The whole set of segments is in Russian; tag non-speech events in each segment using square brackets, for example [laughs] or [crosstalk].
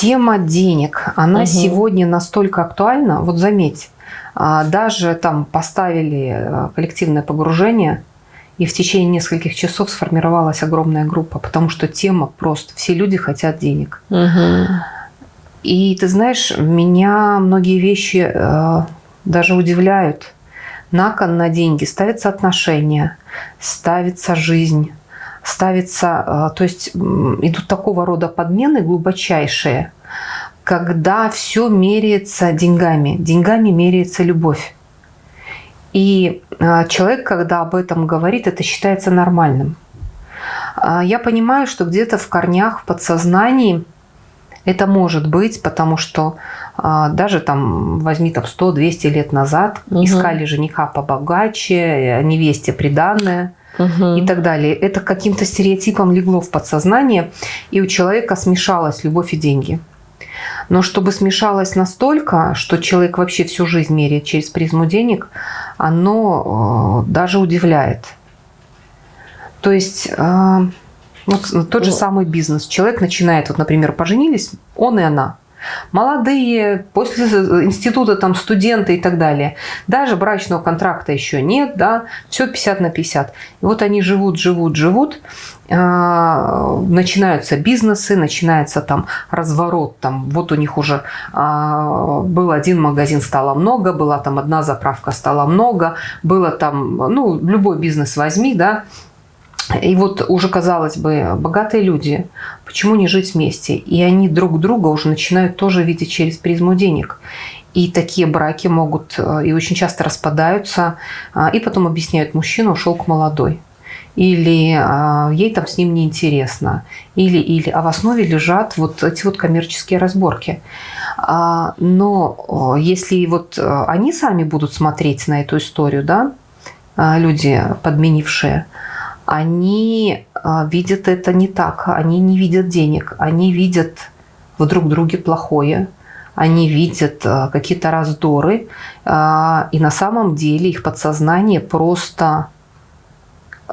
Тема денег, она угу. сегодня настолько актуальна. Вот заметь, а, даже там поставили э, коллективное погружение, и в течение нескольких часов сформировалась огромная группа, потому что тема просто все люди хотят денег. Угу. И ты знаешь, меня многие вещи э, даже удивляют. На кон на деньги ставятся отношения, ставится жизнь, ставится, э, то есть идут такого рода подмены глубочайшие, когда все меряется деньгами, деньгами меряется любовь. И э, человек, когда об этом говорит, это считается нормальным. А я понимаю, что где-то в корнях, в подсознании это может быть, потому что а, даже там, возьми там 100-200 лет назад, угу. искали жениха побогаче, невесте приданное угу. и так далее. Это каким-то стереотипом легло в подсознание, и у человека смешалась любовь и деньги. Но чтобы смешалось настолько, что человек вообще всю жизнь меряет через призму денег, оно э, даже удивляет. То есть э, вот тот же самый бизнес. Человек начинает, вот, например, поженились, он и она. Молодые, после института там студенты и так далее. Даже брачного контракта еще нет, да, все 50 на 50. И вот они живут, живут, живут, а, начинаются бизнесы, начинается там разворот, там вот у них уже а, был один магазин, стало много, была там одна заправка, стало много, было там, ну, любой бизнес возьми, да, и вот уже, казалось бы, богатые люди, почему не жить вместе? И они друг друга уже начинают тоже видеть через призму денег. И такие браки могут э, и очень часто распадаются, а, и потом объясняют, мужчина ушел к молодой. Или а, ей там с ним неинтересно. Или, или, а в основе лежат вот эти вот коммерческие разборки. А, но если вот э, они сами будут смотреть на эту историю, да, люди подменившие, они а, видят это не так. Они не видят денег. Они видят в друг друге плохое. Они видят а, какие-то раздоры. А, и на самом деле их подсознание просто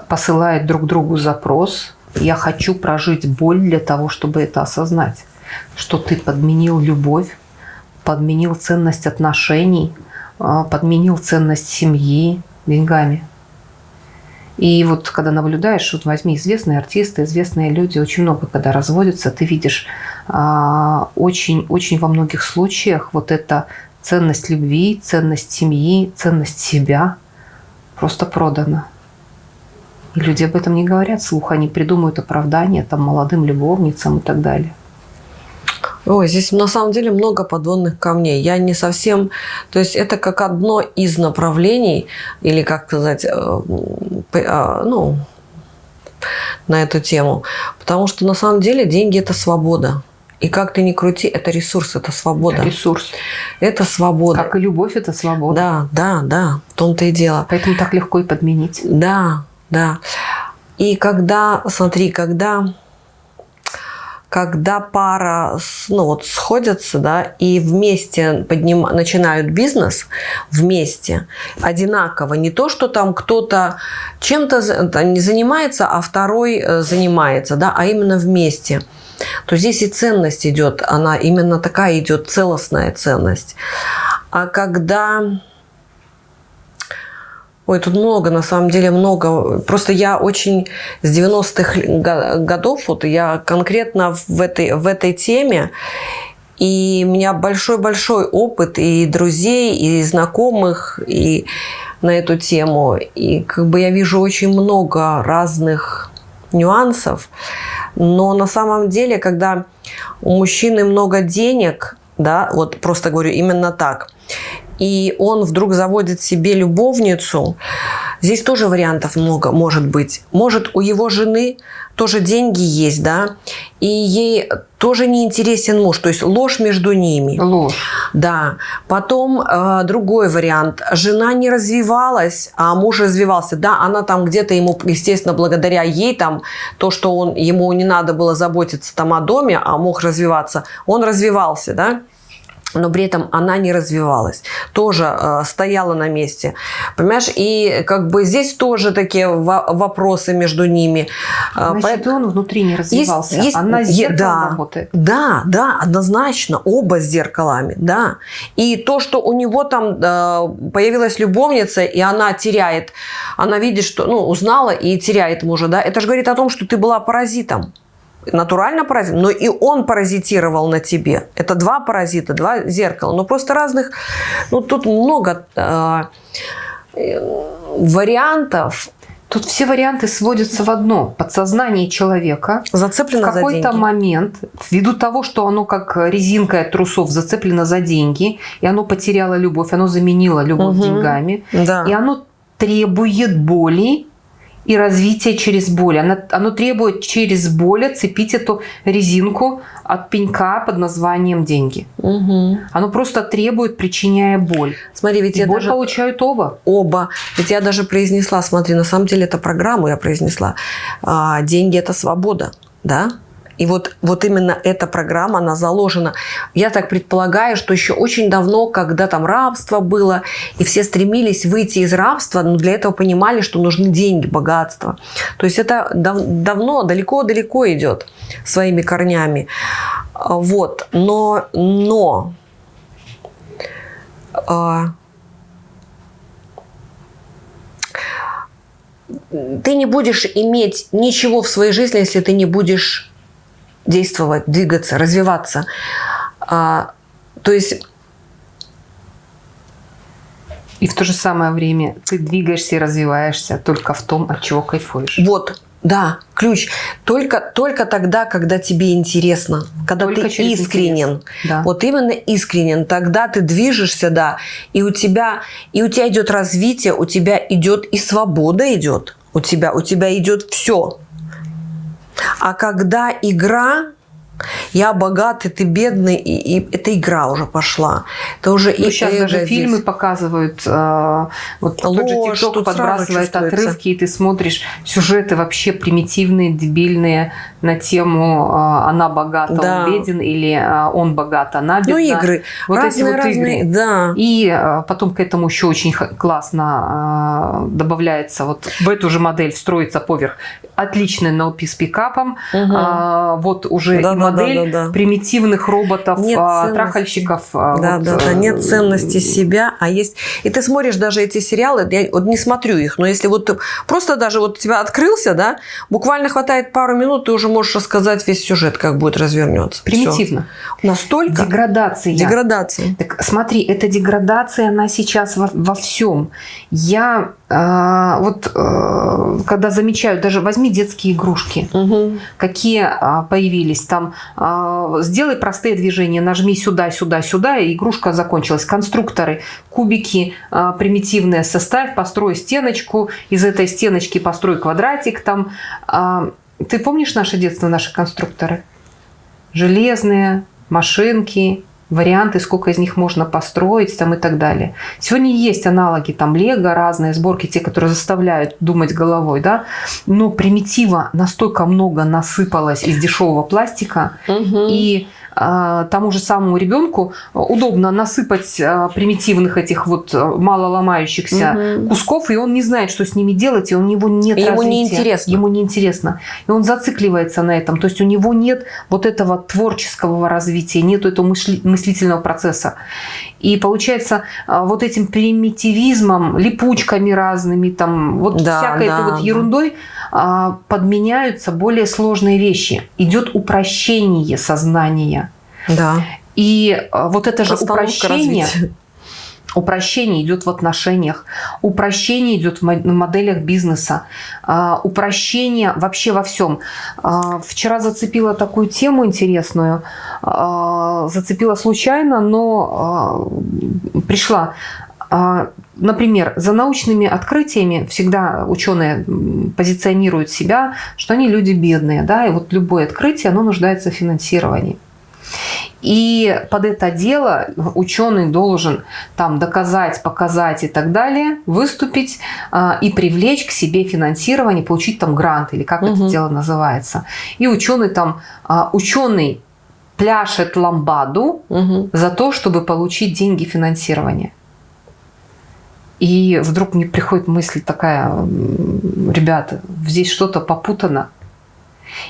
посылает друг другу запрос. Я хочу прожить боль для того, чтобы это осознать. Что ты подменил любовь, подменил ценность отношений, подменил ценность семьи деньгами. И вот когда наблюдаешь, вот возьми известные артисты, известные люди, очень много когда разводятся, ты видишь очень-очень а, во многих случаях вот эта ценность любви, ценность семьи, ценность себя просто продана. И люди об этом не говорят слух, они придумывают оправдания там молодым любовницам и так далее. Ой, здесь на самом деле много подводных камней. Я не совсем... То есть это как одно из направлений, или как сказать, э, а, ну, на эту тему. Потому что на самом деле деньги – это свобода. И как ты ни крути, это ресурс, это свобода. Ресурс. Это свобода. Как и любовь, это свобода. Да, да, да, в том-то и дело. Поэтому так легко и подменить. Да, да. И когда, смотри, когда когда пара ну, вот, сходятся да, и вместе подним... начинают бизнес, вместе, одинаково. Не то, что там кто-то чем-то не занимается, а второй э, занимается, да, а именно вместе то здесь и ценность идет, она именно такая идет, целостная ценность. А когда Ой, тут много, на самом деле много. Просто я очень с 90-х годов, вот я конкретно в этой, в этой теме, и у меня большой-большой опыт и друзей, и знакомых, и на эту тему. И как бы я вижу очень много разных нюансов. Но на самом деле, когда у мужчины много денег, да, вот просто говорю именно так, и он вдруг заводит себе любовницу, здесь тоже вариантов много может быть. Может, у его жены тоже деньги есть, да, и ей тоже не интересен муж, то есть ложь между ними. Ложь. Да. Потом э, другой вариант. Жена не развивалась, а муж развивался. Да, она там где-то ему, естественно, благодаря ей там, то, что он, ему не надо было заботиться там о доме, а мог развиваться, он развивался, да. Но при этом она не развивалась, тоже э, стояла на месте, понимаешь, и как бы здесь тоже такие вопросы между ними. Э, Значит, По... он внутри не развивался, есть, есть, она с зеркалом да, работает. Да, да, однозначно, оба с зеркалами, да. И то, что у него там э, появилась любовница, и она теряет, она видит, что, ну, узнала и теряет мужа, да, это же говорит о том, что ты была паразитом натурально паразит, но и он паразитировал на тебе. Это два паразита, два зеркала, но просто разных, ну тут много э, вариантов. Тут все варианты сводятся в одно. Подсознание человека зацеплено в какой-то момент, ввиду того, что оно как резинка от трусов зацеплено за деньги, и оно потеряло любовь, оно заменило любовь угу. деньгами, да. и оно требует боли и развитие через боль. Оно, оно требует через боль отцепить эту резинку от пенька под названием деньги. Угу. Оно просто требует, причиняя боль. Смотри, ведь и я боль даже... получают оба. Оба. Ведь я даже произнесла, смотри, на самом деле это программу я произнесла. А, деньги – это свобода, да? И вот, вот именно эта программа, она заложена. Я так предполагаю, что еще очень давно, когда там рабство было, и все стремились выйти из рабства, но для этого понимали, что нужны деньги, богатство. То есть это дав давно, далеко-далеко идет своими корнями. Вот. Но, но а, ты не будешь иметь ничего в своей жизни, если ты не будешь действовать, двигаться, развиваться. А, то есть... И в то же самое время ты двигаешься и развиваешься только в том, от чего кайфуешь. Вот, да, ключ. Только, только тогда, когда тебе интересно, когда только ты искренен. Да. Вот именно искренен. Тогда ты движешься, да, и у тебя, и у тебя идет развитие, у тебя идет и свобода идет. У тебя, у тебя идет все. А когда игра, я богатый, ты бедный, и, и это игра уже пошла. Это уже ну, и сейчас даже здесь. фильмы показывают, э, вот Ложь, тот же ТикТок подбрасывает отрывки, и ты смотришь сюжеты вообще примитивные, дебильные на тему э, «она богата, да. он беден» или э, «он богат, она бедна». Ну, игры. Вот разные, эти вот разные, игры. Да. И э, потом к этому еще очень классно э, добавляется, вот в эту же модель встроится поверх отличный NLP с пикапом, угу. э, вот уже да, и модель да, да, да. примитивных роботов, нет а, трахальщиков. А, да, вот, да, да, нет ценности себя, а есть... И ты смотришь даже эти сериалы, я вот не смотрю их, но если вот просто даже вот у тебя открылся, да, буквально хватает пару минут, ты уже можешь рассказать весь сюжет, как будет развернется. Примитивно. Все. Настолько... Деградация. Деградация. Так смотри, эта деградация, она сейчас во, во всем. Я а, вот э, когда замечаю, даже возьми детские игрушки, угу. какие а, появились там, а, сделай простые движения, нажми сюда, сюда, сюда, и игрушка закончилась. Конструкторы, кубики примитивные, составь, построй стеночку, из этой стеночки построй квадратик там. Ты помнишь наше детство, наши конструкторы? Железные, машинки, варианты, сколько из них можно построить там и так далее. Сегодня есть аналоги, там лего, разные сборки, те, которые заставляют думать головой, да, но примитива настолько много насыпалось из дешевого пластика, угу. и а, тому же самому ребенку удобно насыпать а, примитивных этих вот а, мало ломающихся угу. кусков, и он не знает, что с ними делать, и у него нет и Ему неинтересно. Ему неинтересно. И он зацикливается на этом. То есть у него нет вот этого творческого развития, нет этого мысли, мыслительного процесса. И получается, вот этим примитивизмом, липучками разными, там, вот да, всякой да, этой вот ерундой подменяются более сложные вещи. Идет упрощение сознания. Да. И а, вот это же упрощение, упрощение идет в отношениях, упрощение идет в моделях бизнеса, а, упрощение вообще во всем. А, вчера зацепила такую тему интересную, зацепила случайно, но пришла. Например, за научными открытиями всегда ученые позиционируют себя, что они люди бедные, да, и вот любое открытие, оно нуждается в финансировании. И под это дело ученый должен там доказать, показать и так далее, выступить э, и привлечь к себе финансирование, получить там грант или как угу. это дело называется. И ученый там, э, ученый пляшет ламбаду Мгм. за то, чтобы получить деньги финансирования. И вдруг мне приходит мысль такая, ребята, здесь что-то попутано.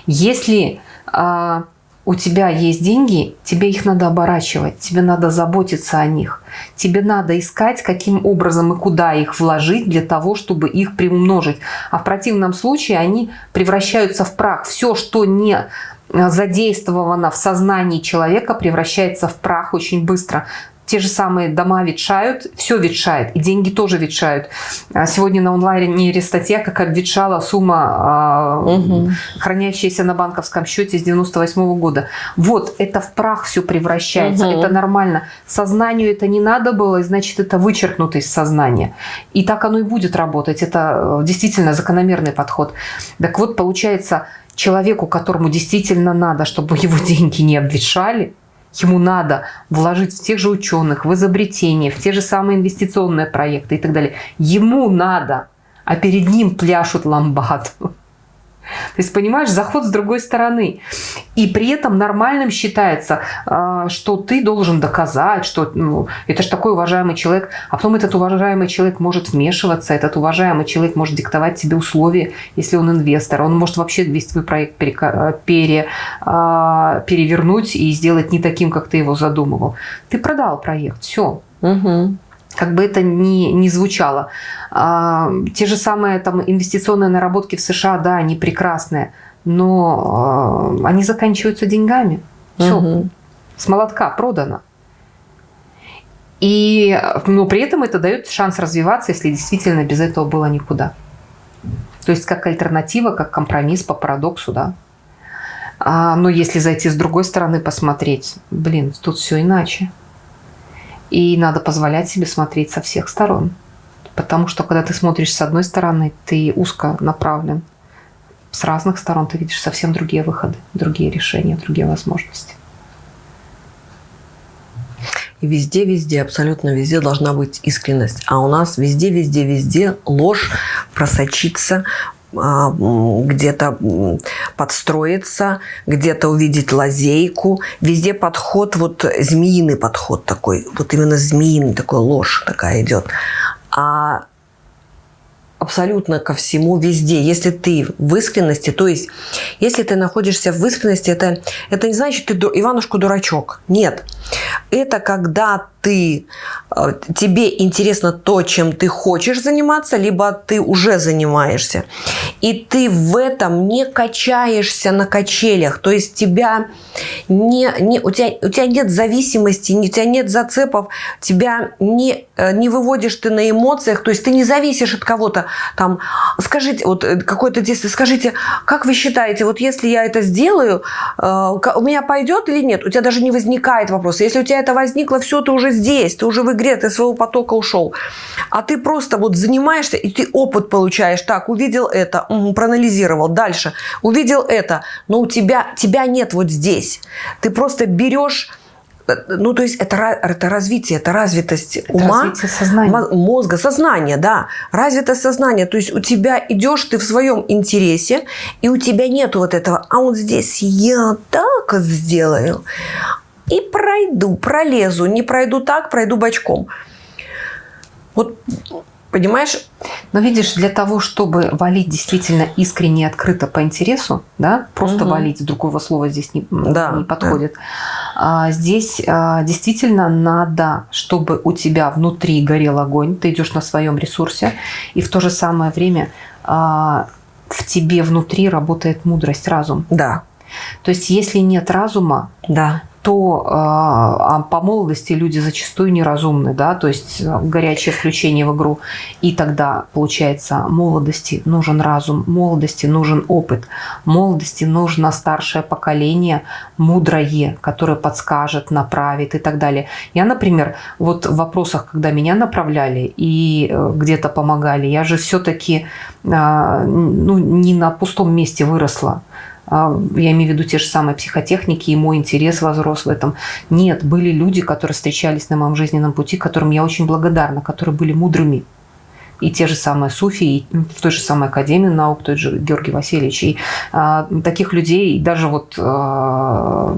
Если а, у тебя есть деньги, тебе их надо оборачивать, тебе надо заботиться о них. Тебе надо искать, каким образом и куда их вложить для того, чтобы их приумножить. А в противном случае они превращаются в прах. Все, что не а, задействовано в сознании человека, превращается в прах очень быстро. Те же самые дома ветшают, все ветшает, и деньги тоже ветшают. А Сегодня на онлайне статья, как ветшала сумма, Мгм. хранящаяся на банковском счете с 98 года. Вот, это в прах все превращается, Мгм. это нормально. Сознанию это не надо было, и значит, это вычеркнуто из сознания. И так оно и будет работать. Это э, действительно закономерный подход. Так вот, получается, человеку, которому действительно надо, чтобы его [laughs] деньги не обветшали, ему надо вложить в тех же ученых, в изобретения, в те же самые инвестиционные проекты и так далее. Ему надо, а перед ним пляшут ламбаду. То есть, понимаешь, заход с другой стороны. И при этом нормальным считается, а, что ты должен доказать, что ну, это же такой уважаемый человек. А потом этот уважаемый человек может вмешиваться, этот уважаемый человек может диктовать тебе условия, если он инвестор. Он может вообще весь твой проект перека- пере, а, перевернуть и сделать не таким, как ты его задумывал. Ты продал проект, все Мгм. Как бы это ни, ни звучало. А, те же самые там, инвестиционные наработки в США, да, они прекрасные, но а, они заканчиваются деньгами. Все, Мгм. с молотка продано. И, но при этом это дает шанс развиваться, если действительно без этого было никуда. То есть как альтернатива, как компромисс по парадоксу, да. А, но если зайти с другой стороны посмотреть, блин, тут все иначе. И надо позволять себе смотреть со всех сторон. Потому что когда ты смотришь с одной стороны, ты узко направлен. С разных сторон ты видишь совсем другие выходы, другие решения, другие возможности. И везде, везде, абсолютно везде должна быть искренность. А у нас везде, везде, везде ложь просочится, где-то м, подстроиться, где-то увидеть лазейку. Везде подход, вот змеиный подход такой, вот именно змеиный такой ложь такая идет. А абсолютно ко всему везде. Если ты в искренности, то есть если ты находишься в искренности, это, это не значит, ты ду- Иванушку дурачок. Нет. Это когда ты, э, тебе интересно то, чем ты хочешь заниматься, либо ты уже занимаешься. И ты в этом не качаешься на качелях. То есть тебя не, не, у, тебя, у тебя нет зависимости, у тебя нет зацепов, тебя не, э, не выводишь ты на эмоциях, то есть ты не зависишь от кого-то. Там, скажите, вот э, какое-то действие, скажите, как вы считаете, вот если я это сделаю, э, у меня пойдет или нет? У тебя даже не возникает вопроса. Если у тебя это возникло, все, ты уже здесь, ты уже в игре, ты своего потока ушел. А ты просто вот занимаешься, и ты опыт получаешь. Так, увидел это, проанализировал. Дальше, увидел это, но у тебя, тебя нет вот здесь. Ты просто берешь э, ну, то есть это, это развитие, это развитость Это ума, развитие сознания. мо- мозга, сознания, да. Развитое сознание. То есть у тебя идешь ты в своем интересе, и у тебя нету вот этого, а вот здесь я так сделаю, и пройду, пролезу. Не пройду так, пройду бочком. Вот, понимаешь? Но видишь, для того, чтобы валить действительно искренне и открыто по интересу, да, просто Мгм. валить, другого слова здесь не, Да, не подходит, а, здесь а, действительно надо, чтобы у тебя внутри горел огонь, ты идешь на своем ресурсе, и в то же самое время а, в тебе внутри работает мудрость, разум. Да, То есть если нет разума, да. То а, а по молодости люди зачастую неразумны, да, то есть а, горячее включение в игру. И тогда, получается, молодости нужен разум, молодости нужен опыт, молодости нужно старшее поколение, мудрое, которое подскажет, направит и так далее. Я, например, вот в вопросах, когда меня направляли и э, где-то помогали, я же все-таки ну, не на пустом месте выросла. А, Я имею в виду те же самые психотехники, и мой интерес возрос в этом. Нет, были люди, которые встречались на моем жизненном пути, которым я очень благодарна, которые были мудрыми, и те же самые суфи, и в той же самой Академии наук, тот же Георгий Васильевич. И а, таких людей, даже вот а,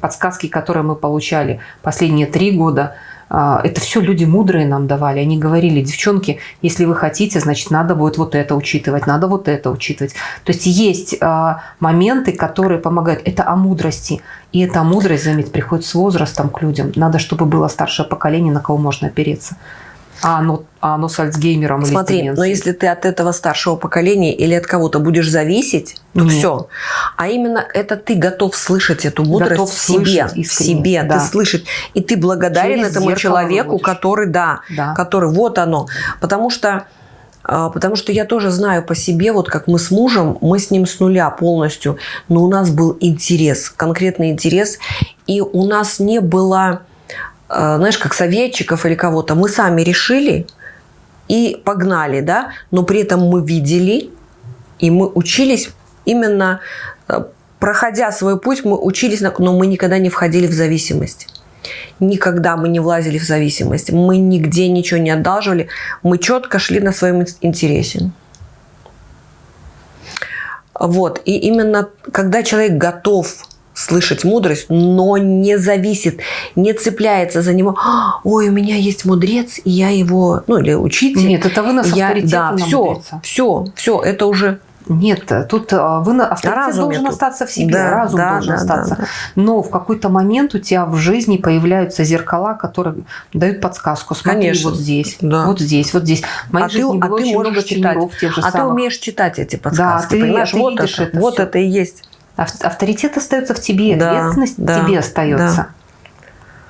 подсказки, которые мы получали последние три года, это все люди мудрые нам давали. Они говорили, девчонки, если вы хотите, значит, надо будет вот это учитывать, надо вот это учитывать. То есть есть а, моменты, которые помогают. Это о мудрости. И эта мудрость, заметь, приходит с возрастом к людям. Надо, чтобы было старшее поколение, на кого можно опереться а оно, а оно с Альцгеймером Смотри, или но если ты от этого старшего поколения или от кого-то будешь зависеть, то Нет. все. А именно это ты готов слышать эту мудрость готов в себе, в себе, да. ты слышать, и ты благодарен Через этому человеку, выводишь. который, да, да, который, вот оно, потому что а, Потому что я тоже знаю по себе, вот как мы с мужем, мы с ним с нуля полностью, но у нас был интерес, конкретный интерес, и у нас не было знаешь, как советчиков или кого-то, мы сами решили и погнали, да, но при этом мы видели, и мы учились именно, э, проходя свой путь, мы учились, но мы никогда не входили в зависимость. Никогда мы не влазили в зависимость. Мы нигде ничего не одалживали. Мы четко шли на своем интересе. Вот. И именно когда человек готов слышать мудрость, но не зависит, не цепляется за него. Ой, у меня есть мудрец, и я его, ну или учитель. Нет, это вы нас я, Да, все, мудреца. все, все, это уже нет, тут а, вы авторитет Разум должен тут. остаться в себе, да, разум да, должен да, остаться. Да, да. Но в какой-то момент у тебя в жизни появляются зеркала, которые дают подсказку. Смотри, Конечно. вот здесь, да. вот здесь, вот здесь. Моей а ты, а ты много читать. а самых. ты умеешь читать эти подсказки, да, ты, понимаешь? Ты вот это, это вот это и есть. Авторитет остается в тебе, ответственность да, тебе остается. Да.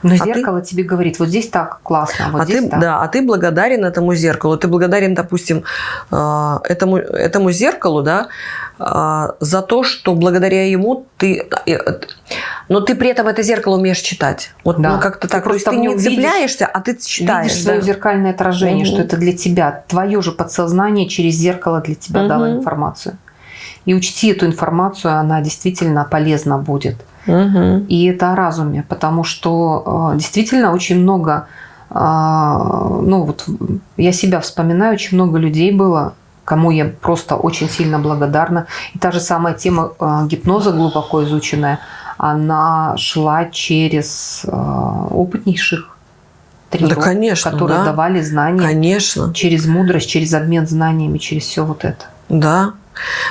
Но а зеркало ты... тебе говорит, вот здесь так классно, вот а здесь ты, так. Да, а ты благодарен этому зеркалу. Ты благодарен, допустим, э, этому, этому зеркалу, да, э, за то, что благодаря ему ты... Э, но ты при этом это зеркало умеешь читать. Вот да. ну, как-то так. Просто ты не цепляешься, а ты читаешь. Видишь да? свое зеркальное отражение, угу. что это для тебя. Твое же подсознание через зеркало для тебя угу. дало информацию. И учти эту информацию, она действительно полезна будет. Угу. И это о разуме, потому что э, действительно очень много, э, ну вот я себя вспоминаю, очень много людей было, кому я просто очень сильно благодарна. И та же самая тема э, гипноза, глубоко изученная, она шла через опытнейших тренеров, да, конечно, которые да. давали знания конечно. через мудрость, через обмен знаниями, через все вот это. Да,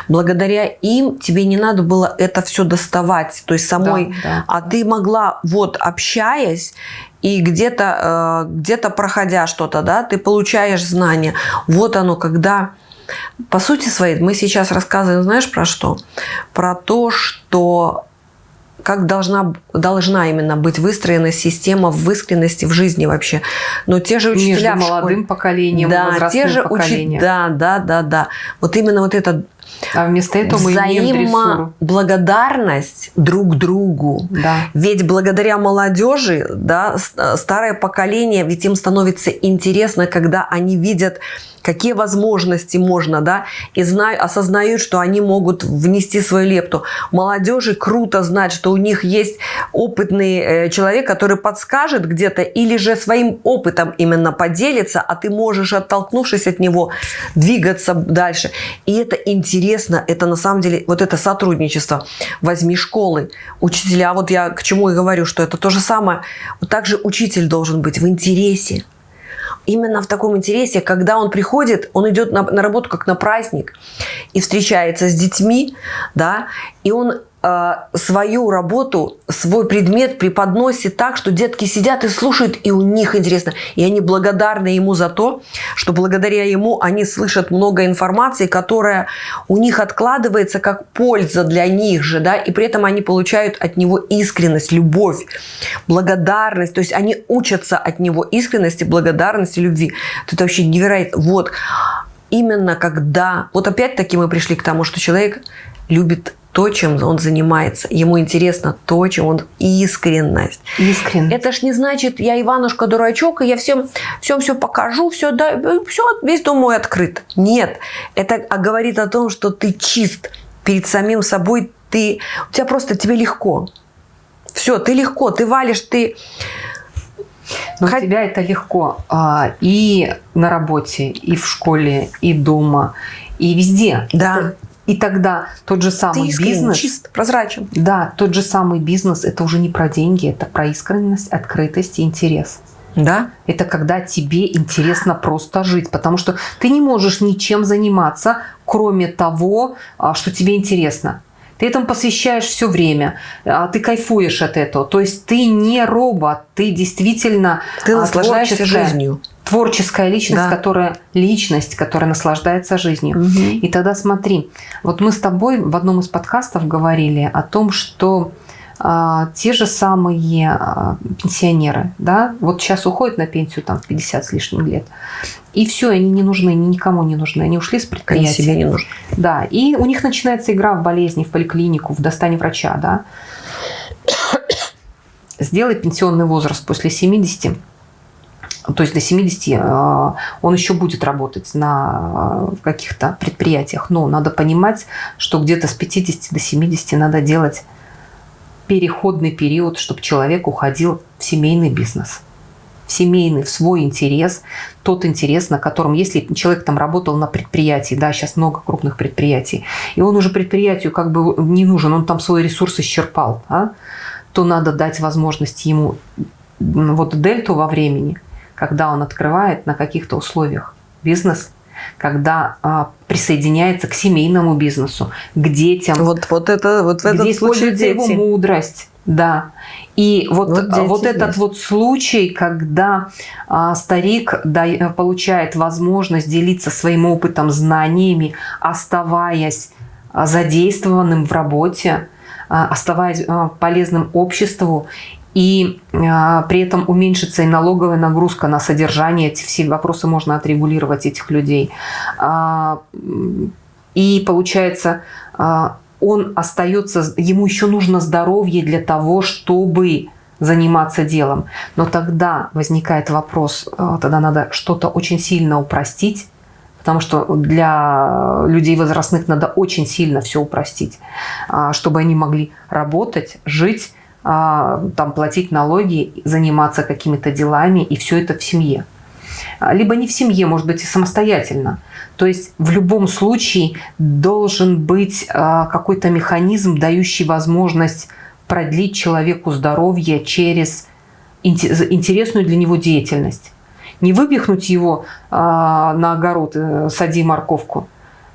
Благодаря им тебе не надо было это все доставать, то есть самой, да, да. а ты могла, вот общаясь, и где-то э, где проходя что-то, да, ты получаешь знания. Вот оно, когда, по сути своей, мы сейчас рассказываем, знаешь, про что? Про то, что как должна, должна именно быть выстроена система в искренности в жизни вообще. Но те же учителя Между молодым поколением да, те же поколением. Учи... Да, да, да, да. Вот именно вот это а вместо этого мы имеем благодарность друг другу. Да. Ведь благодаря молодежи, да, старое поколение, ведь им становится интересно, когда они видят какие возможности можно, да, и знаю, осознают, что они могут внести свою лепту. Молодежи круто знать, что у них есть опытный э, человек, который подскажет где-то или же своим опытом именно поделится, а ты можешь, оттолкнувшись от него, двигаться дальше. И это интересно, это на самом деле, вот это сотрудничество. Возьми школы, учителя, вот я к чему и говорю, что это то же самое. Вот также учитель должен быть в интересе именно в таком интересе, когда он приходит, он идет на, на работу как на праздник и встречается с детьми, да, и он свою работу, свой предмет преподносит так, что детки сидят и слушают, и у них интересно. И они благодарны ему за то, что благодаря ему они слышат много информации, которая у них откладывается как польза для них же, да, и при этом они получают от него искренность, любовь, благодарность, то есть они учатся от него искренности, благодарности, любви. Это вообще невероятно. Вот именно когда, вот опять-таки мы пришли к тому, что человек любит то, чем он занимается. Ему интересно то, чем он искренность. Искренность. Это ж не значит, я Иванушка дурачок, и я всем все, все покажу, все, да, все, весь дом мой открыт. Нет. Это говорит о том, что ты чист перед самим собой. Ты, у тебя просто, тебе легко. Все, ты легко, ты валишь, ты Но Хот- у тебя это легко а, и на работе, и в школе, и дома, и везде. Да. Это- И тогда тот же Ты самый искренен, бизнес, чист, прозрачен. да, тот же самый бизнес, это уже не про деньги, это про искренность, открытость и интерес. Да? Это когда тебе интересно просто жить, потому что ты не можешь ничем заниматься, кроме того, а, что тебе интересно. Ты этому посвящаешь все время, а, ты кайфуешь от этого. То есть ты не робот, ты действительно Ты а, наслаждаешься творческая- жизнью. Творческая личность, Да. которая личность, которая наслаждается жизнью. И тогда смотри, вот мы с тобой в одном из подкастов говорили о том, что те же самые а, пенсионеры, да, вот сейчас уходят на пенсию там в 50 с лишним лет, и все, они не нужны, они никому не нужны, они ушли с Они предприятия. себе не нужны. Да, и у них начинается игра в болезни, в поликлинику, в достань врача, да. [coughs] Сделай пенсионный возраст после 70, то есть до 70 э, он еще будет работать на каких-то предприятиях, но надо понимать, что где-то с 50 до 70 надо делать переходный период, чтобы человек уходил в семейный бизнес. В семейный, в свой интерес, тот интерес, на котором, если человек там работал на предприятии, да, сейчас много крупных предприятий, и он уже предприятию как бы не нужен, он там свой ресурс исчерпал, а, то надо дать возможность ему вот дельту во времени, когда он открывает на каких-то условиях бизнес, когда а, присоединяется к семейному бизнесу, к детям, Вот, вот это, вот в этом где используется его дети. мудрость. Да. И вот, Вот дети вот этот есть. вот случай, когда а, старик да- получает возможность делиться своим опытом, знаниями, оставаясь а, задействованным в работе, а, оставаясь а, полезным обществу, и а, при этом уменьшится и налоговая нагрузка на содержание, эти все вопросы можно отрегулировать этих людей. М, И получается, а, он остается, ему еще нужно здоровье для того, чтобы заниматься делом. Но тогда возникает вопрос, тогда надо что-то очень сильно упростить, потому что для людей возрастных надо очень сильно все упростить, чтобы они могли работать, жить, там, платить налоги, заниматься какими-то делами, и все это в семье. А, Либо не в семье, может быть, и самостоятельно. То есть в любом случае должен быть а, какой-то механизм, дающий возможность продлить человеку здоровье через инте- интересную для него деятельность. Не выпихнуть его а, на огород, э, сади морковку.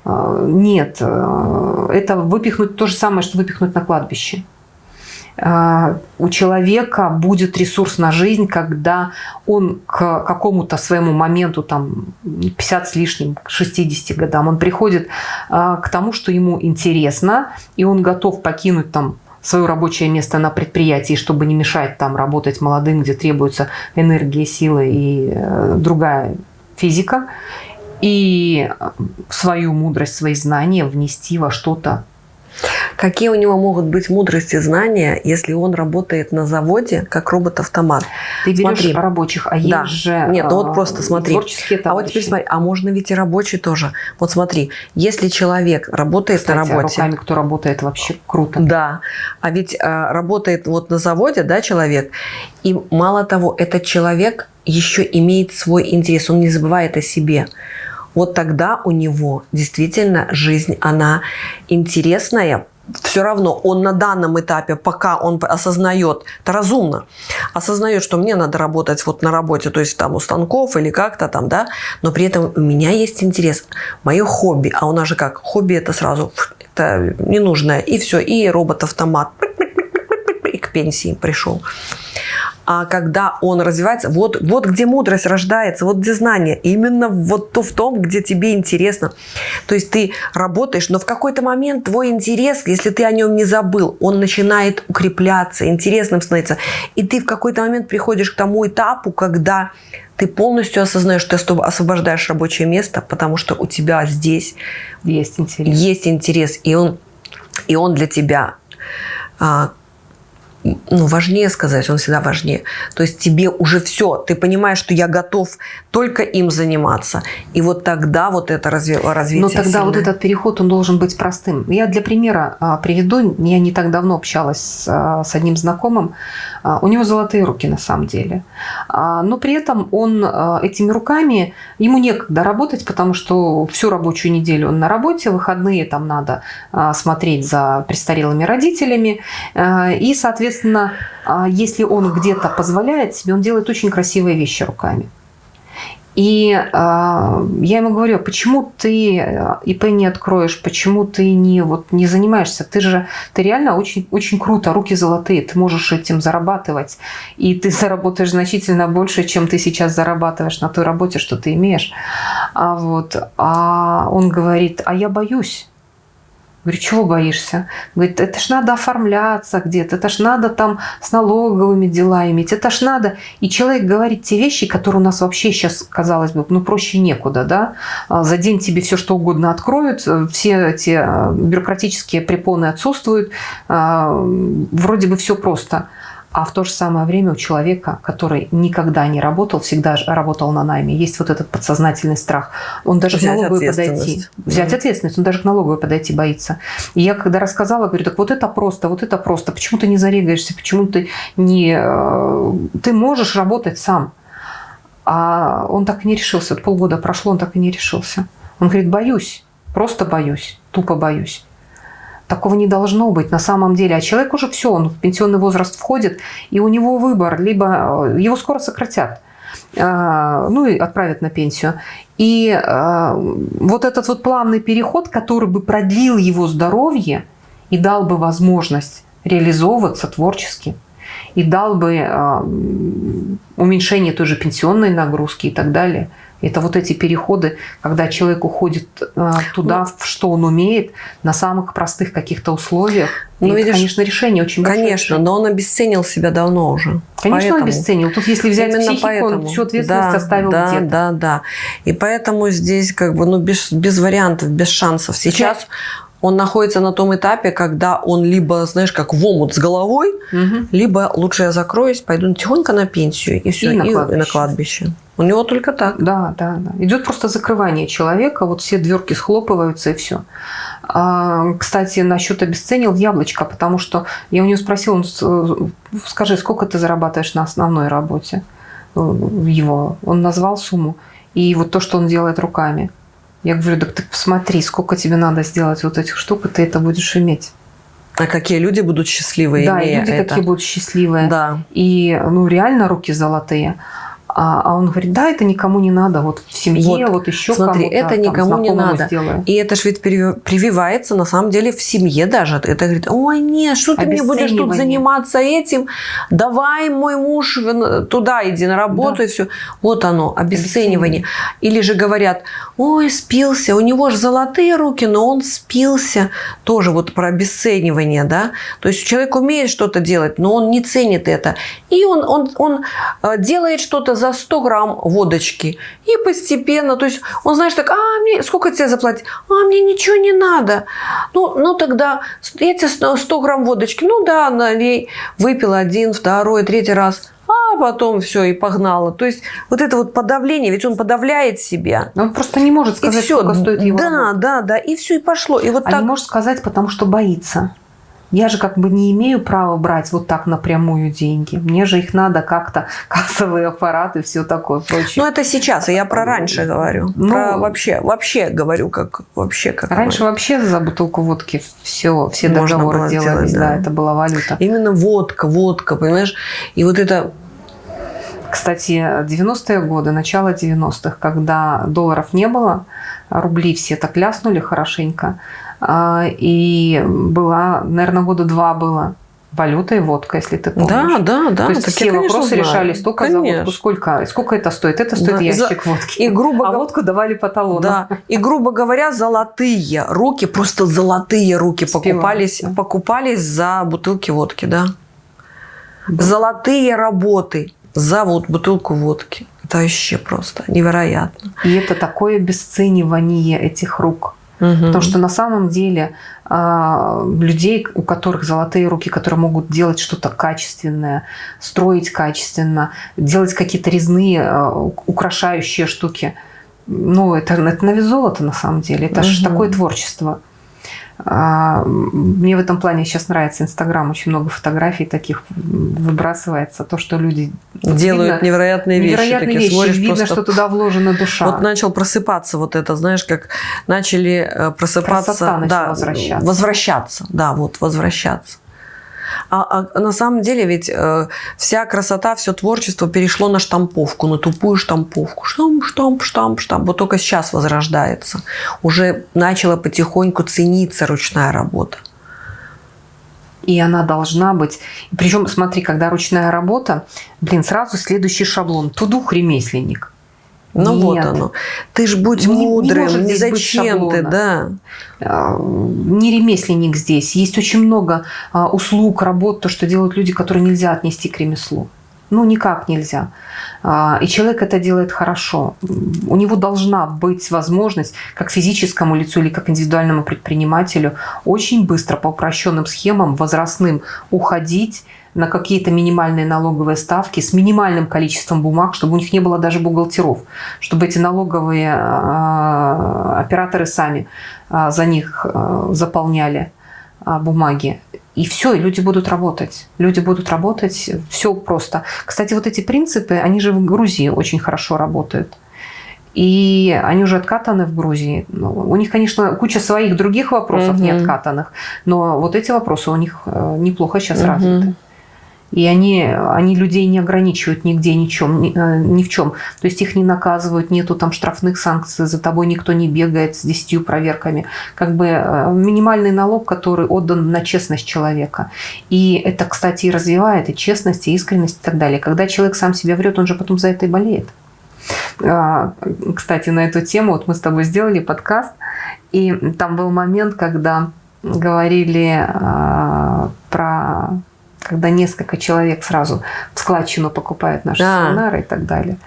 А, Нет, э, это выпихнуть то же самое, что выпихнуть на кладбище. А, У человека будет ресурс на жизнь, когда он к какому-то своему моменту, там, 50 с лишним, к 60 годам, он приходит а, к тому, что ему интересно, и он готов покинуть там свое рабочее место на предприятии, чтобы не мешать там работать молодым, где требуется энергия, сила и э, другая физика, и э, свою мудрость, свои знания внести во что-то Какие у него могут быть мудрости, знания, если он работает на заводе как робот-автомат? Ты берешь Смотри. рабочих, а Да. есть же Нет, ну вот а, просто смотри. творческие А вот теперь товарищи. смотри, а можно ведь и рабочий тоже. Вот смотри, если человек работает Кстати, на работе, руками кто работает, вообще круто. Да, а ведь а, работает вот на заводе, да, человек, и мало того, этот человек еще имеет свой интерес, он не забывает о себе. Вот тогда у него действительно жизнь, она интересная. Все равно он на данном этапе, пока он осознает, это разумно, осознает, что мне надо работать вот на работе, то есть там у станков или как-то там, да, но при этом у меня есть интерес, мое хобби, а у нас же как, хобби это сразу, это ненужное, и все, и робот-автомат, и к пенсии пришел. А когда он развивается, вот, вот где мудрость рождается, вот где знание, именно вот то в том, где тебе интересно. То есть ты работаешь, но в какой-то момент твой интерес, если ты о нем не забыл, он начинает укрепляться, интересным становится. И ты в какой-то момент приходишь к тому этапу, когда ты полностью осознаешь, что ты освобождаешь рабочее место, потому что у тебя здесь Есть интерес. есть интерес, и он, и он для тебя а, ну, важнее сказать, он всегда важнее. То есть тебе уже все, ты понимаешь, что я готов только им заниматься. И вот тогда вот это разви развитие Но тогда сильное. вот этот переход, он должен быть простым. Я для примера а, приведу, я не так давно общалась с, а, одним знакомым, у него золотые руки на самом деле. А, но при этом он а, этими руками, ему некогда работать, потому что всю рабочую неделю он на работе, выходные там надо а, смотреть за престарелыми родителями. А, И, соответственно, а, если он где-то позволяет себе, он делает очень красивые вещи руками. И э, я ему говорю, почему ты э, ИП не откроешь, почему ты не, вот, не занимаешься? Ты же ты реально очень, очень круто, руки золотые, ты можешь этим зарабатывать. И ты заработаешь значительно больше, чем ты сейчас зарабатываешь на той работе, что ты имеешь. А, вот, а он говорит, а я боюсь. Говорю, чего боишься? Говорит, это ж надо оформляться где-то, это ж надо там с налоговыми дела иметь, это ж надо. И человек говорит те вещи, которые у нас вообще сейчас, казалось бы, ну проще некуда, да? А, За день тебе все что угодно откроют, э, все эти э, бюрократические препоны отсутствуют, а, вроде бы все просто. А в то же самое время у человека, который никогда не работал, всегда работал на найме, есть вот этот подсознательный страх. Он даже к Взять налоговой подойти. Взять Да. ответственность, он даже к налоговой подойти боится. И я когда рассказала, говорю, так вот это просто, вот это просто. Почему ты не зарегаешься, почему ты не... э, Ты можешь работать сам. А он так и не решился. Вот полгода прошло, он так и не решился. Он говорит, боюсь, просто боюсь, тупо боюсь. Такого не должно быть на самом деле. А человек уже все, он в пенсионный возраст входит, и у него выбор, либо э, его скоро сократят, э, ну и отправят на пенсию. И э, вот этот вот плавный переход, который бы продлил его здоровье и дал бы возможность реализовываться творчески, и дал бы уменьшение той же пенсионной нагрузки и так далее. Это вот эти переходы, когда человек уходит э, туда, в что он умеет, на самых простых каких-то условиях. Ну, И это, видишь, конечно, решение очень большое. Конечно, но он обесценил себя давно уже. Конечно, он Поэтому- обесценил. Тут, если взять Именно психику, он поэтому. всю ответственность да, оставил да, где-то. Да, да. И поэтому здесь как бы ну, без, без вариантов, без шансов. Сейчас он находится на том этапе, когда он либо, знаешь, как в омут с головой, Мгм. либо лучше я закроюсь, пойду тихонько на пенсию и все, И и, на и на кладбище. кладбище. У него только так. Да, да, да. Идет просто закрывание человека, вот все дверки схлопываются и все. кстати, насчет обесценил яблочко, потому что я у него спросила, с- э, скажи, сколько ты зарабатываешь на основной работе э, его? Он назвал сумму. И вот то, что он делает руками. Я говорю, так ты посмотри, сколько тебе надо сделать вот этих штук, и ты это будешь иметь. А какие люди будут счастливые, да, имея люди это? какие будут счастливые. Да. И, ну, реально руки золотые. А, а он говорит, да, это никому не надо. Вот в семье, вот, Вот, еще смотри, это там, никому не надо. сделаю. И это же ведь прививается на самом деле в семье даже. Это говорит, ой, нет, что ты мне будешь тут Обесценивание. заниматься этим? Давай, мой муж, туда иди на работу Да. и все. Вот оно, обесценивание. Или же говорят, ой, спился, у него же золотые руки, но он спился. Тоже вот про обесценивание, да. То есть человек умеет что-то делать, но он не ценит это. И он, он, он э, делает что-то за 100 грамм водочки. И постепенно, то есть он, знаешь, так, а, мне, сколько тебе заплатить? А, мне ничего не надо. Ну, ну тогда я тебе 100 100 грамм водочки. Ну да, налей. Выпил один, второй, третий раз. А потом все, и погнала. То есть вот это вот подавление, ведь он подавляет себя. Но Он просто не может И сказать, все. сколько стоит его Да, работа. да, да. И все, и пошло. И вот А так. не может сказать, потому что боится. Я же как бы не имею права брать вот так напрямую деньги. Мне же их надо как-то, [laughs] кассовые аппараты, все такое прочее. Ну, это сейчас, а я про раньше говорю. Ну, про вообще, вообще говорю, как вообще как Раньше вообще за бутылку водки все, все договоры делались, да. да. это была валюта. Именно водка, водка, понимаешь? И вот это Кстати, 90-е годы, начало 90-х, когда долларов не было, рубли все так ляснули хорошенько, а, и была, наверное, года два было валюта и водка, если ты помнишь. Да, да, да. То есть все вопросы знаю. решались только за Конечно. водку. Сколько, сколько это стоит? Это стоит Да, ящик водки. И грубо а водку давали по талону. да, и грубо говоря, золотые руки, просто золотые руки покупались, да. покупались за бутылки водки, да. Золотые работы за вот бутылку водки. Это вообще просто невероятно. И это такое обесценивание этих рук. Угу. Потому что на самом деле а, людей, у которых золотые руки, которые могут делать что-то качественное, строить качественно, делать какие-то резные, а, украшающие штуки, ну, это, это на вес золота на самом деле. Это угу. же такое творчество. А, мне в этом плане сейчас нравится Инстаграм, очень много фотографий таких выбрасывается, то, что люди делают видно, невероятные вещи. Невероятные вещи, смотришь, видно, просто... что туда вложена душа. Вот начал просыпаться вот это, знаешь, как начали э, просыпаться, Красота да, возвращаться. возвращаться, да, вот возвращаться. А, а на самом деле ведь э, вся красота, все творчество перешло на штамповку, на тупую штамповку. Штамп, штамп, штамп, штамп. Вот только сейчас возрождается. Уже начала потихоньку цениться ручная работа. И она должна быть... Причем, смотри, когда ручная работа, блин, сразу следующий шаблон. Тудух ремесленник. Ну Нет. вот оно. Ты ж будь не, мудрым, не, не зачем ты, да. А, не ремесленник здесь. Есть очень много а, услуг, работ, то, что делают люди, которые нельзя отнести к ремеслу. Ну, никак нельзя. А, и человек это делает хорошо. У него должна быть возможность, как физическому лицу или как индивидуальному предпринимателю, очень быстро по упрощенным схемам возрастным уходить на какие-то минимальные налоговые ставки с минимальным количеством бумаг, чтобы у них не было даже бухгалтеров, чтобы эти налоговые а, операторы сами а, за них а, заполняли бумаги. И все, и люди будут работать. Люди будут работать, все просто. Кстати, вот эти принципы, они же в Грузии очень хорошо работают. И они уже откатаны в Грузии. Ну, у них, конечно, куча своих других вопросов угу. не откатанных, но вот эти вопросы у них э, неплохо сейчас угу. развиты. И они, они людей не ограничивают нигде, ничем, ни, э, ни в чем. То есть их не наказывают, нету там штрафных санкций, за тобой никто не бегает с десятью проверками. Как бы э, минимальный налог, который отдан на честность человека. И это, кстати, и развивает и честность, и искренность и так далее. Когда человек сам себя врет, он же потом за это и болеет. А, кстати, на эту тему вот мы с тобой сделали подкаст, и там был момент, когда говорили а, про когда несколько человек сразу в складчину покупают наши да. сонары и так далее.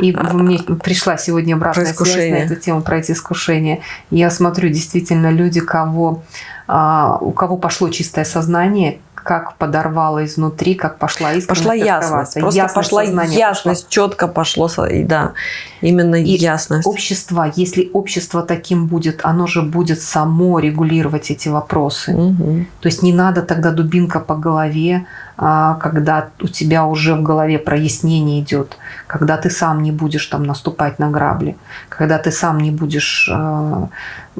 И а, мне пришла сегодня обратная связь на эту тему про эти искушения. Я смотрю, действительно, люди, кого, а, у кого пошло чистое сознание, как подорвало изнутри, как пошла искренность Пошла ясность. Просто ясность пошла ясность, пошла. четко пошло, и да, именно и ясность. общество, если общество таким будет, оно же будет само регулировать эти вопросы. Угу. То есть не надо тогда дубинка по голове, а, когда у тебя уже в голове прояснение идет, когда ты сам не будешь там наступать на грабли, когда ты сам не будешь... А,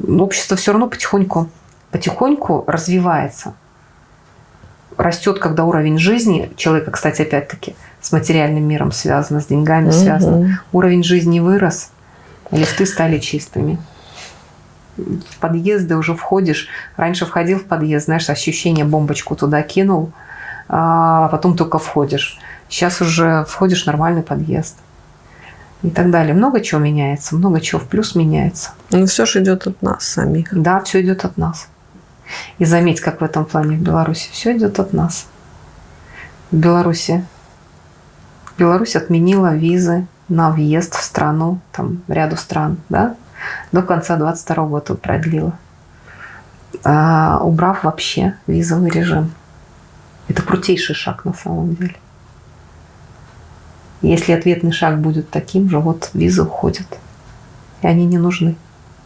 общество все равно потихоньку, потихоньку развивается растет, когда уровень жизни человека, кстати, опять-таки, с материальным миром связано, с деньгами угу. связано. Уровень жизни вырос, лифты стали чистыми. В подъезды уже входишь. Раньше входил в подъезд, знаешь, ощущение бомбочку туда кинул, а потом только входишь. Сейчас уже входишь в нормальный подъезд. И так далее. Много чего меняется, много чего в плюс меняется. Ну, все же идет от нас самих. Да, все идет от нас. И заметь, как в этом плане в Беларуси все идет от нас. В Беларуси Беларусь отменила визы на въезд в страну, там ряду стран, да, до конца 22 года продлила, а, убрав вообще визовый режим. Это крутейший шаг на самом деле. Если ответный шаг будет таким же, вот визы уходят, и они не нужны.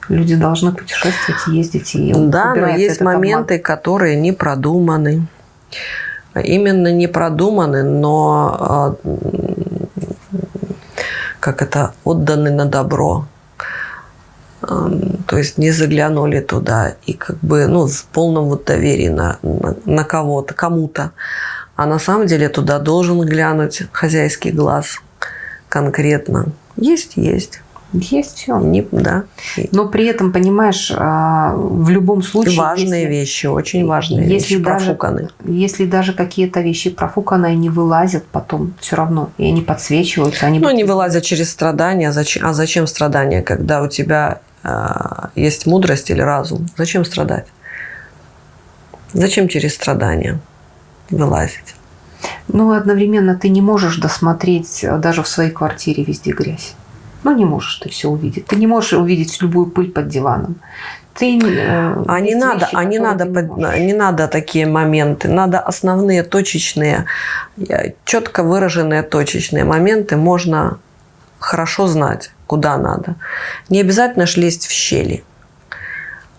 Люди должны путешествовать, ездить и Да, но есть моменты, обман. которые не продуманы. Именно не продуманы, но а, как это отданы на добро. То есть не заглянули туда и как бы ну, в полном вот доверии на, на, на кого-то, кому-то. А на самом деле туда должен глянуть хозяйский глаз конкретно. Есть, есть. Есть все. Не, да. Но при этом, понимаешь, а, в любом случае... Важные если, вещи, очень важные если вещи даже, профуканы. Если даже какие-то вещи профуканы, они вылазят потом все равно, и они подсвечиваются. Они ну, будут... они вылазят через страдания. А зачем, а зачем страдания, когда у тебя э, есть мудрость или разум? Зачем страдать? Зачем через страдания вылазить? Ну, одновременно ты не можешь досмотреть даже в своей квартире везде грязь. Ну, не можешь ты все увидеть. Ты не можешь увидеть любую пыль под диваном. Ты, э, а не надо, вещи, а не надо, не, под, не надо такие моменты. Надо основные точечные, четко выраженные точечные моменты можно хорошо знать, куда надо. Не обязательно лезть в щели.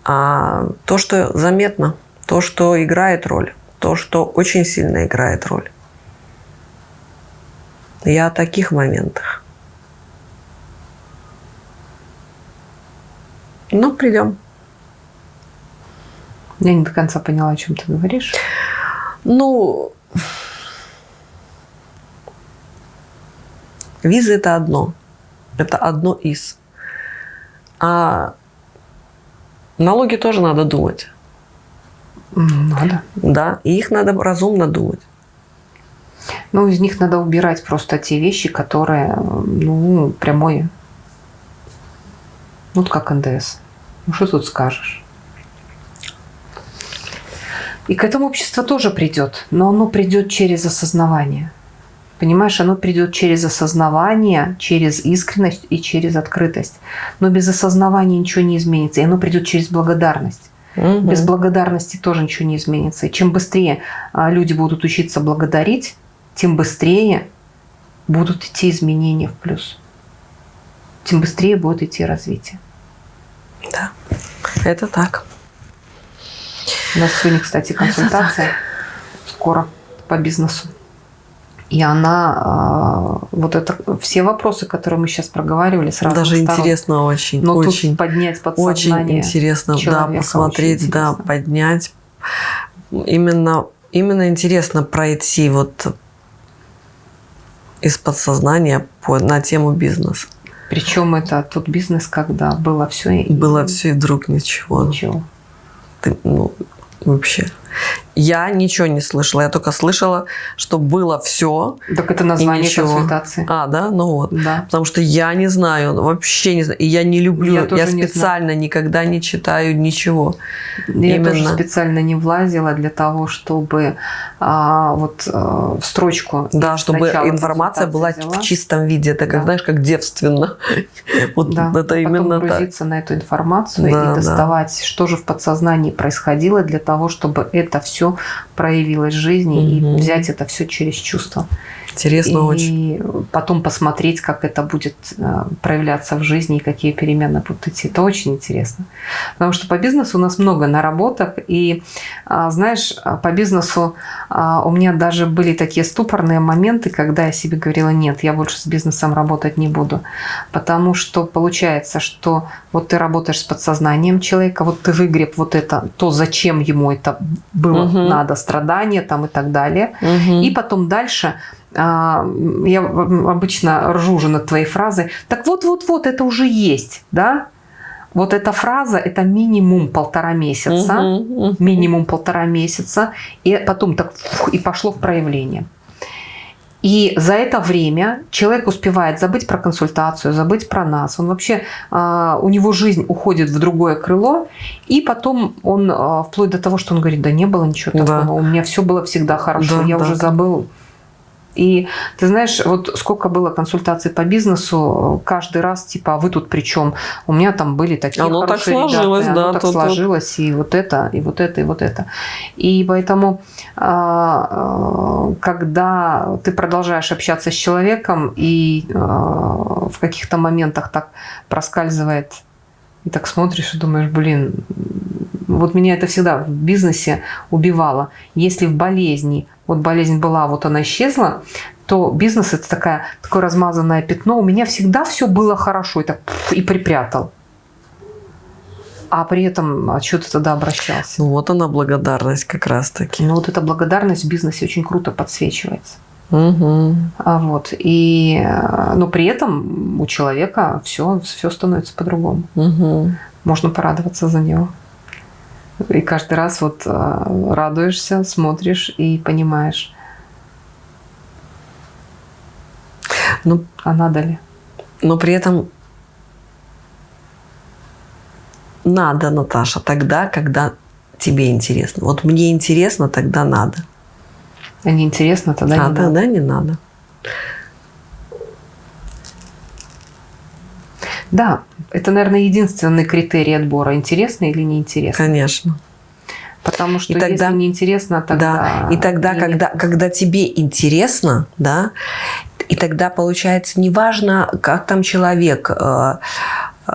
А то, что заметно, то, что играет роль, то, что очень сильно играет роль. Я о таких моментах. Ну, придем. Я не до конца поняла, о чем ты говоришь. Ну, виза это одно. Это одно из. А налоги тоже надо думать. Надо. Да, и их надо разумно думать. Ну, из них надо убирать просто те вещи, которые, ну, прямой, ну, как НДС. Ну, что тут скажешь? И к этому общество тоже придет, но оно придет через осознавание. Понимаешь, оно придет через осознавание, через искренность и через открытость. Но без осознавания ничего не изменится. И оно придет через благодарность. Угу. Без благодарности тоже ничего не изменится. И чем быстрее а, люди будут учиться благодарить, тем быстрее будут идти изменения в плюс. Тем быстрее будет идти развитие. Да, это так. У нас сегодня, кстати, консультация скоро по бизнесу. И она, а, вот это, все вопросы, которые мы сейчас проговаривали, сразу Даже сторон. интересно очень. Но очень, тут поднять подсознание Очень интересно, да, посмотреть, да, поднять. Именно, именно интересно пройти вот из подсознания по, на тему бизнеса. Причем это тот бизнес, когда было все и было все и вдруг ничего. Ничего. Ты, ну, вообще. Я ничего не слышала, я только слышала, что было все. Так это название консультации. А, да? Ну вот. Да. Потому что я не знаю, вообще не знаю. И я не люблю, я, я специально не никогда не читаю ничего. Я Именно. тоже специально не влазила для того, чтобы а, вот а, в строчку. Да, чтобы информация была взяла. в чистом виде. Это как, да. знаешь, как девственно. [laughs] вот да. это именно так. погрузиться на эту информацию да, и доставать, да. что же в подсознании происходило для того, чтобы это все проявилось в жизни угу. и взять это все через чувство. Интересно и очень. И потом посмотреть, как это будет э, проявляться в жизни и какие перемены будут идти. Это очень интересно. Потому что по бизнесу у нас много наработок. И, а, знаешь, по бизнесу а, у меня даже были такие ступорные моменты, когда я себе говорила, нет, я больше с бизнесом работать не буду. Потому что получается, что вот ты работаешь с подсознанием человека, вот ты выгреб вот это, то, зачем ему это было угу. надо, страдания там и так далее. Угу. И потом дальше а, я обычно ржу уже над твоей фразой, так вот-вот-вот, это уже есть, да? Вот эта фраза – это минимум полтора месяца, угу, угу. минимум полтора месяца, и потом так фух, и пошло в проявление. И за это время человек успевает забыть про консультацию, забыть про нас. Он вообще, а, у него жизнь уходит в другое крыло, и потом он, а, вплоть до того, что он говорит, да не было ничего такого, да. у меня все было всегда хорошо, да, я да, уже забыл. И ты знаешь, вот сколько было консультаций по бизнесу, каждый раз типа, а вы тут при чем? У меня там были такие оно хорошие так сложилось, ребята, да, оно так сложилось, и вот это, и вот это, и вот это. И поэтому, а, а, когда ты продолжаешь общаться с человеком, и а, в каких-то моментах так проскальзывает, и так смотришь и думаешь, блин, вот меня это всегда в бизнесе убивало. Если в болезни вот болезнь была, вот она исчезла, то бизнес это такая, такое размазанное пятно. У меня всегда все было хорошо, и, так, и припрятал. А при этом а что ты тогда обращался? Ну, вот она благодарность как раз-таки. Ну вот эта благодарность в бизнесе очень круто подсвечивается. Угу. А вот. И, но при этом у человека все, все становится по-другому. Угу. Можно порадоваться за него. И каждый раз вот а, радуешься, смотришь и понимаешь. Ну, а надо ли? Но при этом надо, Наташа, тогда, когда тебе интересно. Вот мне интересно, тогда надо. А не интересно, тогда а не тогда надо. не надо. Да, это, наверное, единственный критерий отбора, интересно или неинтересно. Конечно. Потому что И тогда- если неинтересно, тогда... Да, и тогда, когда, когда тебе интересно, да, и тогда получается неважно, как там человек э, э,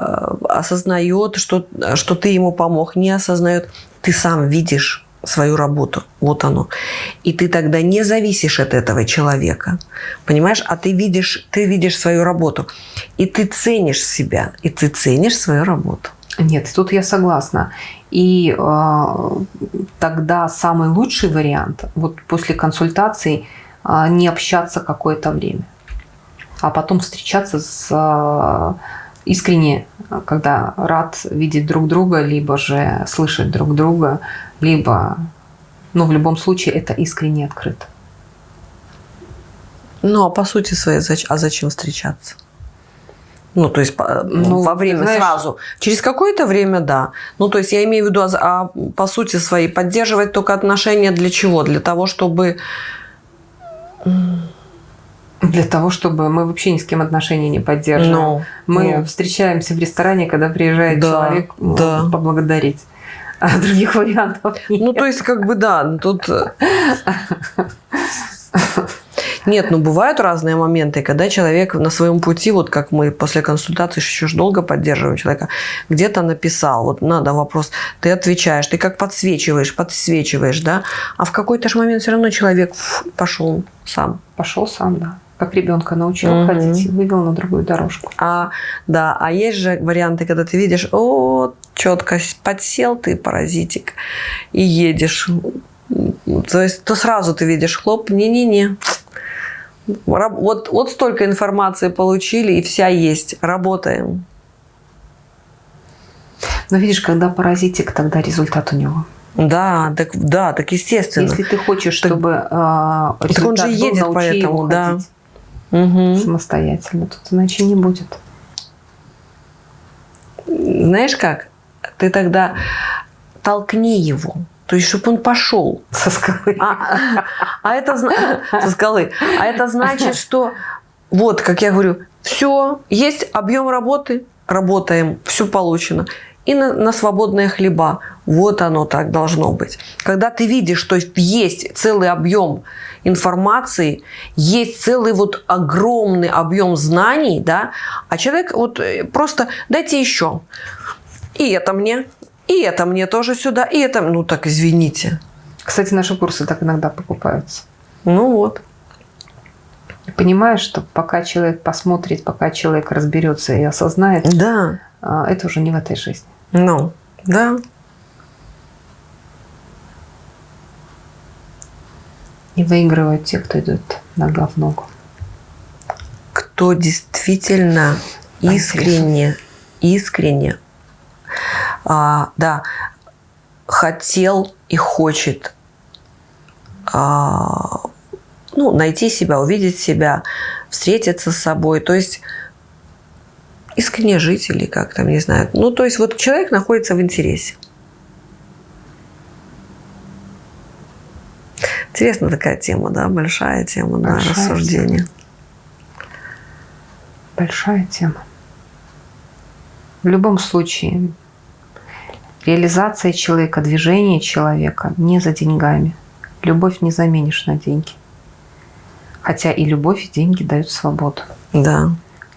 осознает, что, что ты ему помог, не осознает, ты сам видишь свою работу, вот оно. И ты тогда не зависишь от этого человека, понимаешь? А ты видишь, ты видишь свою работу, и ты ценишь себя, и ты ценишь свою работу. Нет, тут я согласна. И э, тогда самый лучший вариант, вот после консультаций, э, не общаться какое-то время, а потом встречаться с э, искренне, когда рад видеть друг друга, либо же слышать друг друга, либо, ну, в любом случае, это искренне открыто. Ну, а по сути своей, а зачем встречаться? Ну, то есть по- Ну, во время знаешь- сразу. Через какое-то время, да. Ну, то есть я имею в виду, а, а по сути своей поддерживать только отношения для чего? Для того, чтобы... Для того, чтобы мы вообще ни с кем отношения не поддерживаем. Ну, Мы ну. встречаемся в ресторане, когда приезжает Да, человек ну, да. поблагодарить. А других вариантов нет. Ну, то есть, как бы, да, тут... э, Нет, ну бывают разные моменты, когда человек на своем пути, вот как мы после консультации еще долго поддерживаем человека, где-то написал, вот надо вопрос, ты отвечаешь, ты как подсвечиваешь, подсвечиваешь, да, а в какой-то же момент все равно человек фу, пошел сам. Пошел сам, да. Как ребенка научил Мгм. ходить вывел на другую дорожку. А, да, а есть же варианты, когда ты видишь, о, четко подсел ты, паразитик, и едешь. То есть, то сразу ты видишь, хлоп, не-не-не. Вот, вот столько информации получили, и вся есть. Работаем. Но видишь, когда паразитик, тогда результат у него. Да, так, да, так естественно. Если ты хочешь, Так- чтобы э, Так он же результат был, едет научи поэтому, да. ходить Мгм. самостоятельно. Тут иначе не будет. Знаешь как? Ты тогда толкни его. То есть, чтобы он пошел. Со скалы. А, а это со скалы. А это значит, что вот, как я говорю, все, есть объем работы, работаем, все получено. И на, на свободные хлеба. Вот оно так должно быть. Когда ты видишь, что есть целый объем информации, есть целый вот огромный объем знаний, да, а человек вот э, просто дайте еще. И это мне, и это мне тоже сюда, и это, ну так извините. Кстати, наши курсы так иногда покупаются. Ну вот. Понимаешь, что пока человек посмотрит, пока человек разберется и осознает, Да. а, это уже не в этой жизни. Ну, да. И выигрывают те, кто идет нога в ногу. Кто действительно искренне, искренне, а, да, хотел и хочет а, ну, найти себя, увидеть себя, встретиться с собой. То есть искренне жить или как там, не знаю. Ну, то есть вот человек находится в интересе. Интересная такая тема, да, большая тема на Большая рассуждение. Большая тема. В любом случае, реализация человека, движение человека не за деньгами. Любовь не заменишь на деньги. Хотя и любовь, и деньги дают свободу. Да.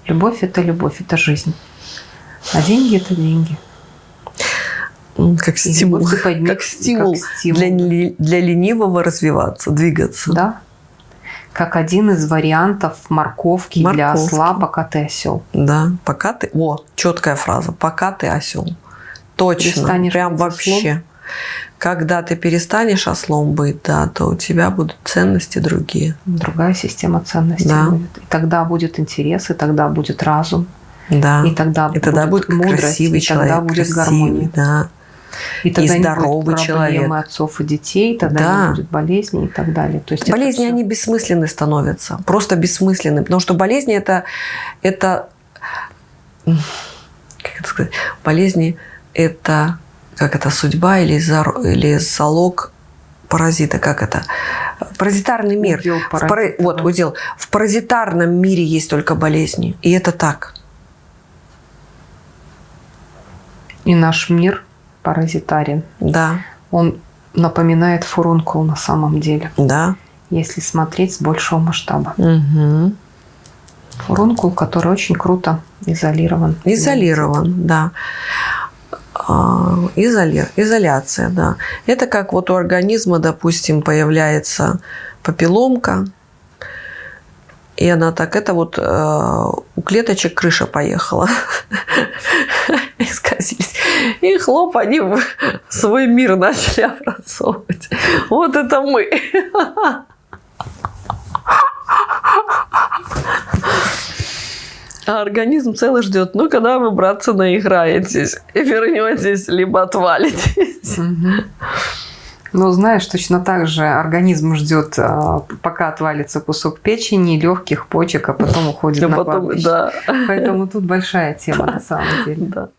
Любовь – это любовь, это жизнь. А деньги – это деньги. Как стимул. поднимешь, Как стимул, как стимул. Для, для ленивого развиваться, двигаться. Да? Как один из вариантов морковки, для Морковки. осла, пока ты осел. Да, пока ты... О, четкая фраза. Пока ты осел. Точно. Перестанешь Прям вообще. Когда ты перестанешь ослом быть, да, то у тебя будут ценности другие. Другая система ценностей Да. будет. И тогда будет интерес, и тогда будет разум, Да. и тогда, И тогда будет мудрость, красивый и тогда человек, будет красивый, гармония. да. И тогда не здоровый будет проблемы человек. отцов и детей, тогда Да. не будет болезней и так далее. То есть Болезни, всё- они бессмысленны становятся. Просто бессмысленны. Потому что болезни это, это как это сказать, болезни это как это судьба или, зар- или залог паразита, как это? Паразитарный мир. Удел В пара- паразита, Вот, да. удел. В паразитарном мире есть только болезни. И это так. И наш мир паразитарен. Да, Он напоминает фурункул на самом деле, да. если смотреть с большего масштаба. Мгм. Фурункул, который очень круто изолирован. Изолирован, да. А, изоли- Изоляция, да. Это как вот у организма, допустим, появляется папилломка, и она так, это вот э, у клеточек крыша поехала. [laughs] Исказились. И хлоп, они свой мир начали образовывать. Вот это мы. А организм целый ждет, ну, когда вы, братцы, наиграетесь и вернетесь, либо отвалитесь. Мгм. Ну, знаешь, точно так же организм ждет, а, пока отвалится кусок печени, легких, почек, а потом уходит А на потом, кладбище. да, Поэтому тут большая тема на самом деле. да.